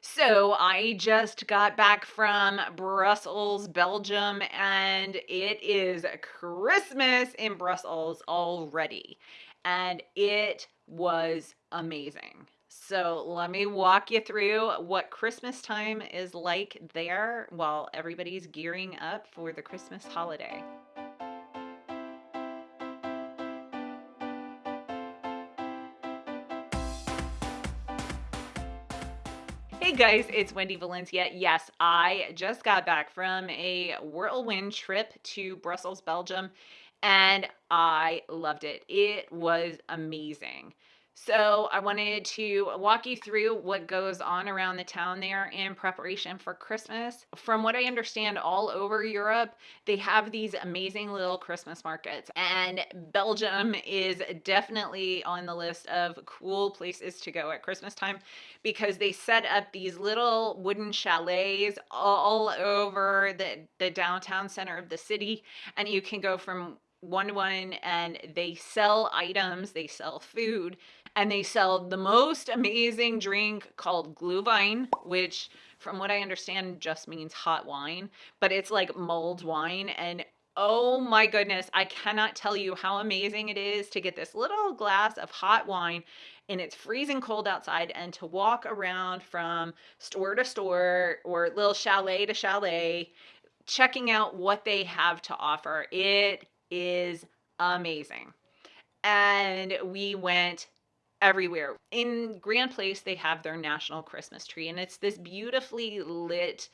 So I just got back from Brussels, Belgium, and it is Christmas in Brussels already. And it was amazing. So let me walk you through what Christmas time is like there while everybody's gearing up for the Christmas holiday. Hey guys, it's Wendy Valencia. Yes, I just got back from a whirlwind trip to Brussels, Belgium, and I loved it. It was amazing. So, I wanted to walk you through what goes on around the town there in preparation for Christmas. From what I understand, all over Europe, they have these amazing little Christmas markets, and Belgium is definitely on the list of cool places to go at Christmas time because they set up these little wooden chalets all over the, the downtown center of the city, and you can go from one to one and they sell items, they sell food, and they sell the most amazing drink called Glühwein, which from what I understand just means hot wine, but it's like mulled wine and Oh my goodness, I cannot tell you how amazing it is to get this little glass of hot wine and it's freezing cold outside and to walk around from store to store or little chalet to chalet checking out what they have to offer. It is amazing. And we went everywhere. In Grand Place, they have their national Christmas tree, and it's this beautifully lit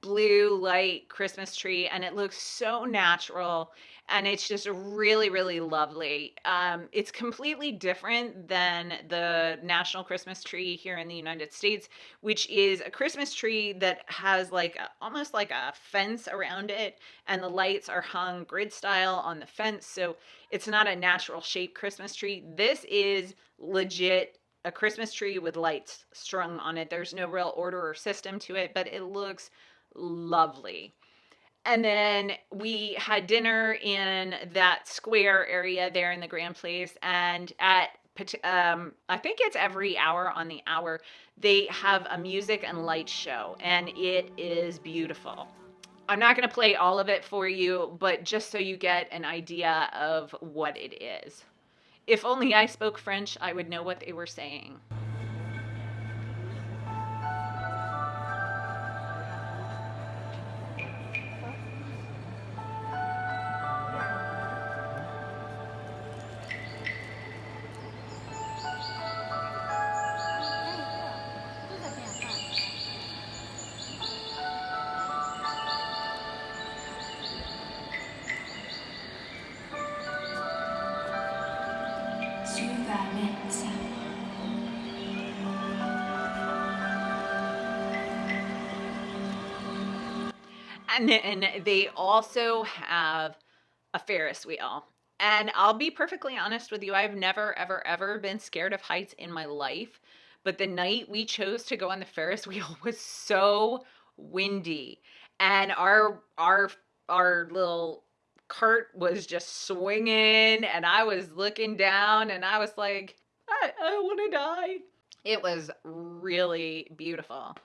blue light Christmas tree, and it looks so natural and it's just really, really lovely. Um, it's completely different than the national Christmas tree here in the United States, which is a Christmas tree that has like a, almost like a fence around it, and the lights are hung grid style on the fence. So it's not a natural shaped Christmas tree. This is legit a Christmas tree with lights strung on it. There's no real order or system to it, but it looks lovely. And then we had dinner in that square area there in the Grand Place. And at, um, I think it's every hour on the hour, they have a music and light show, and it is beautiful. I'm not going to play all of it for you, but just so you get an idea of what it is. If only I spoke French, I would know what they were saying. And then they also have a Ferris wheel. And I'll be perfectly honest with you, I've never, ever, ever been scared of heights in my life. But the night we chose to go on the Ferris wheel was so windy. And our, our, our little cart was just swinging and I was looking down and I was like, I, I want to die. It was really beautiful.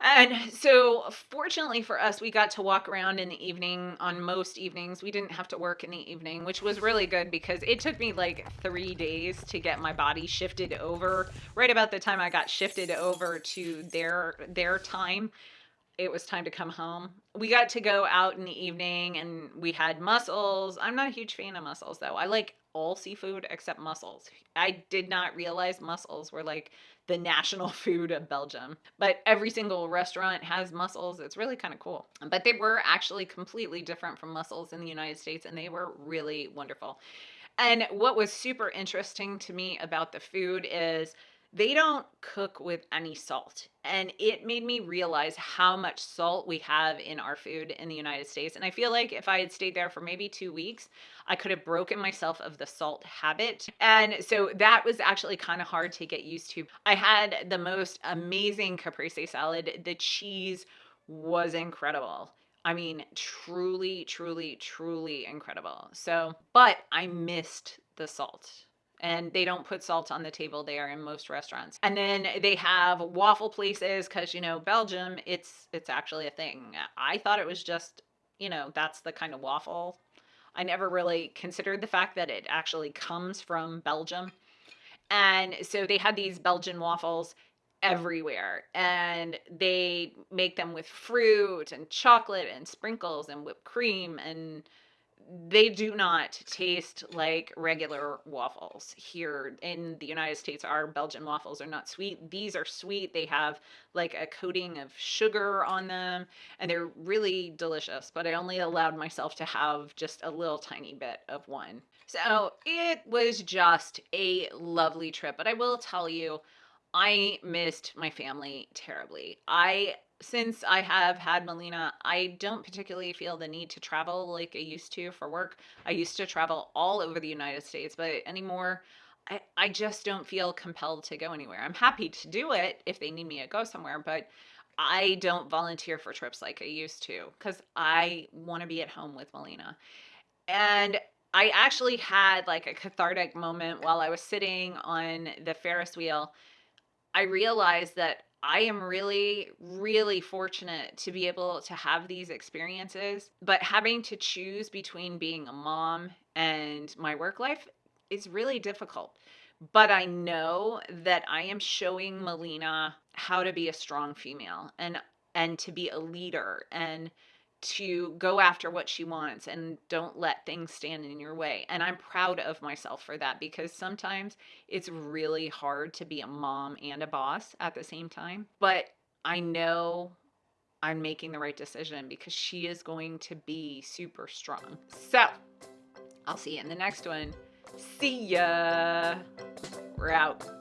And so, fortunately for us, we got to walk around in the evening on most evenings. We didn't have to work in the evening, which was really good because it took me like three days to get my body shifted over. Right about the time I got shifted over to their their time, it was time to come home. We got to go out in the evening and we had mussels. I'm not a huge fan of mussels though. I like all seafood except mussels. I did not realize mussels were like the national food of Belgium, but every single restaurant has mussels. It's really kind of cool. But they were actually completely different from mussels in the United States and they were really wonderful. And what was super interesting to me about the food is they don't cook with any salt. And it made me realize how much salt we have in our food in the United States. And I feel like if I had stayed there for maybe two weeks, I could have broken myself of the salt habit. And so that was actually kind of hard to get used to. I had the most amazing caprese salad. The cheese was incredible. I mean, truly, truly, truly incredible. So, but I missed the salt and they don't put salt on the table there in most restaurants. And then they have waffle places cuz you know, Belgium, it's it's actually a thing. I thought it was just, you know, that's the kind of waffle. I never really considered the fact that it actually comes from Belgium. And so they had these Belgian waffles everywhere and they make them with fruit and chocolate and sprinkles and whipped cream and they do not taste like regular waffles here in the United States. Our Belgian waffles are not sweet. These are sweet. They have like a coating of sugar on them and they're really delicious, but I only allowed myself to have just a little tiny bit of one. So it was just a lovely trip, but I will tell you, I missed my family terribly. I since I have had Melina, I don't particularly feel the need to travel like I used to for work. I used to travel all over the United States, but anymore, I, I just don't feel compelled to go anywhere. I'm happy to do it if they need me to go somewhere, but I don't volunteer for trips like I used to because I want to be at home with Melina. And I actually had like a cathartic moment while I was sitting on the Ferris wheel. I realized that I am really, really fortunate to be able to have these experiences, but having to choose between being a mom and my work life is really difficult. But I know that I am showing Melina how to be a strong female and and to be a leader and to go after what she wants and don't let things stand in your way. And I'm proud of myself for that because sometimes it's really hard to be a mom and a boss at the same time. But I know I'm making the right decision because she is going to be super strong. So I'll see you in the next one. See ya. We're out.